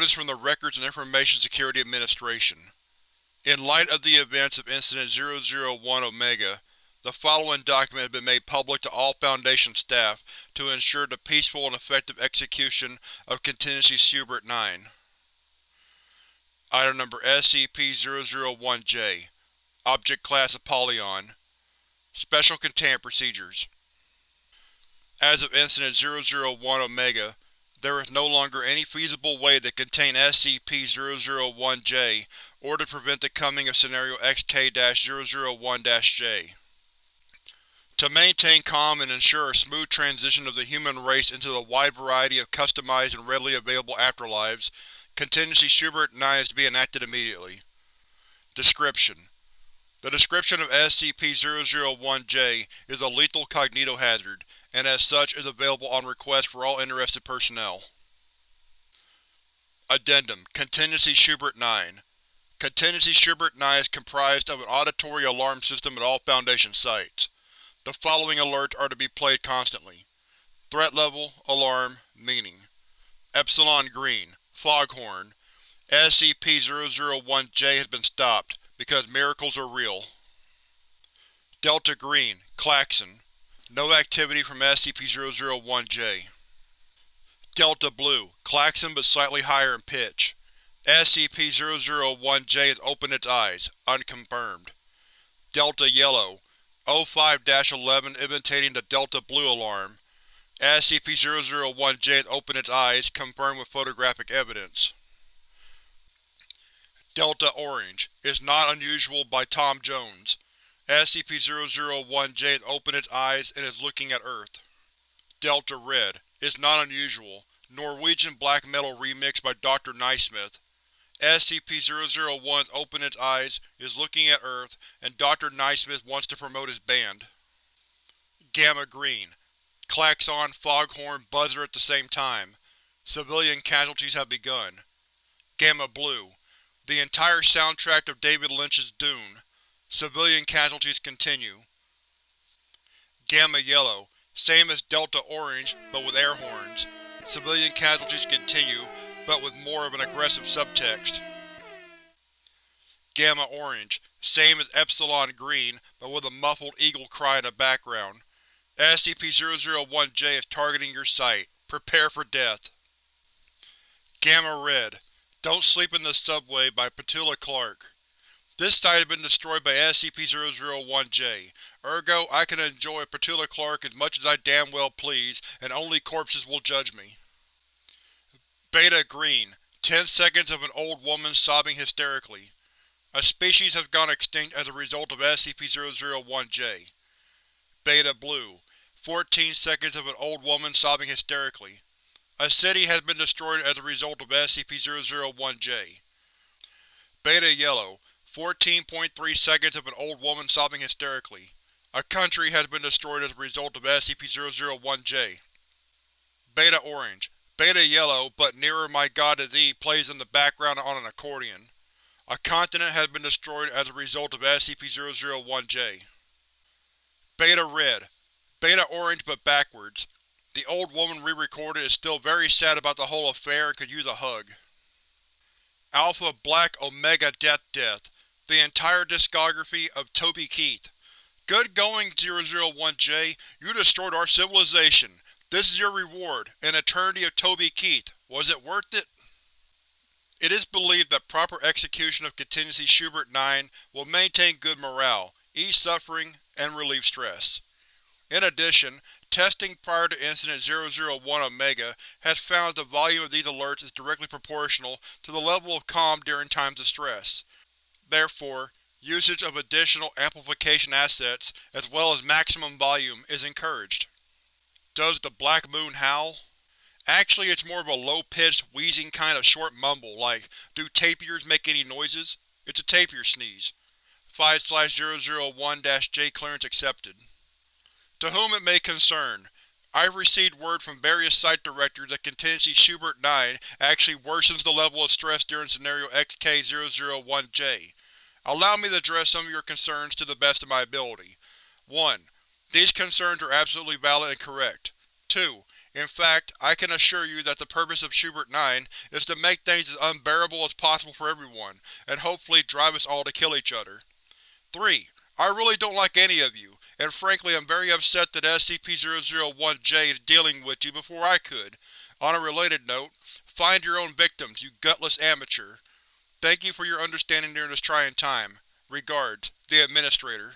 Notice from the Records and Information Security Administration. In light of the events of Incident 001 Omega, the following document has been made public to all Foundation staff to ensure the peaceful and effective execution of Contingency Schubert-9. Item Number SCP-001-J Object Class Apollyon Special Containment Procedures As of Incident 001 Omega, there is no longer any feasible way to contain SCP-001-J or to prevent the coming of Scenario XK-001-J. To maintain calm and ensure a smooth transition of the human race into the wide variety of customized and readily available afterlives, Contingency Schubert-9 is to be enacted immediately. Description: The description of SCP-001-J is a lethal cognitohazard, and as such is available on request for all interested personnel. Addendum Contingency Schubert-9 Contingency Schubert-9 is comprised of an auditory alarm system at all Foundation sites. The following alerts are to be played constantly. Threat Level, Alarm, Meaning Epsilon Green, Foghorn SCP-001-J has been stopped, because miracles are real. Delta Green, Klaxon no activity from SCP-001-J. Delta Blue, Klaxon but slightly higher in pitch. SCP-001-J has opened its eyes, unconfirmed. Delta Yellow, O5-11 imitating the Delta Blue alarm. SCP-001-J has opened its eyes, confirmed with photographic evidence. Delta Orange, is not unusual by Tom Jones. SCP-001-J has opened its eyes and is looking at Earth. Delta Red is not unusual. Norwegian black metal remix by Dr. Naismith. SCP-001 has opened its eyes, is looking at Earth, and Dr. Naismith wants to promote his band. Gamma Green Klaxon, Foghorn, Buzzer at the same time. Civilian casualties have begun. Gamma Blue The entire soundtrack of David Lynch's Dune. Civilian casualties continue. Gamma Yellow, same as Delta Orange, but with air horns. Civilian casualties continue, but with more of an aggressive subtext. Gamma Orange, same as Epsilon Green, but with a muffled eagle cry in the background. SCP-001-J is targeting your site. Prepare for death. Gamma Red, Don't Sleep in the Subway by Petula Clark. This site has been destroyed by SCP-001-J, ergo I can enjoy Petula Clark as much as I damn well please, and only corpses will judge me. Beta Green Ten seconds of an old woman sobbing hysterically. A species has gone extinct as a result of SCP-001-J. Beta Blue Fourteen seconds of an old woman sobbing hysterically. A city has been destroyed as a result of SCP-001-J. Beta Yellow 14.3 seconds of an old woman sobbing hysterically. A country has been destroyed as a result of SCP-001-J. Beta Orange. Beta Yellow, but Nearer My God Is Thee plays in the background on an accordion. A continent has been destroyed as a result of SCP-001-J. Beta Red. Beta Orange but backwards. The old woman re-recorded is still very sad about the whole affair and could use a hug. Alpha Black Omega Death Death the entire discography of Toby Keith. Good going, 001-J. You destroyed our civilization. This is your reward, an eternity of Toby Keith. Was it worth it? It is believed that proper execution of Contingency Schubert-9 will maintain good morale, ease suffering, and relieve stress. In addition, testing prior to Incident 001 Omega has found that the volume of these alerts is directly proportional to the level of calm during times of stress. Therefore, usage of additional amplification assets, as well as maximum volume, is encouraged. Does the Black Moon howl? Actually it's more of a low-pitched, wheezing kind of short mumble, like, do tapirs make any noises? It's a tapir sneeze. 5-001-J clearance accepted. To whom it may concern, I've received word from various site directors that Contingency Schubert-9 actually worsens the level of stress during Scenario XK-001-J, Allow me to address some of your concerns to the best of my ability. 1. These concerns are absolutely valid and correct. 2. In fact, I can assure you that the purpose of Schubert-9 is to make things as unbearable as possible for everyone, and hopefully drive us all to kill each other. 3. I really don't like any of you, and frankly I'm very upset that SCP-001-J is dealing with you before I could. On a related note, find your own victims, you gutless amateur. Thank you for your understanding during this trying time. Regards, the Administrator.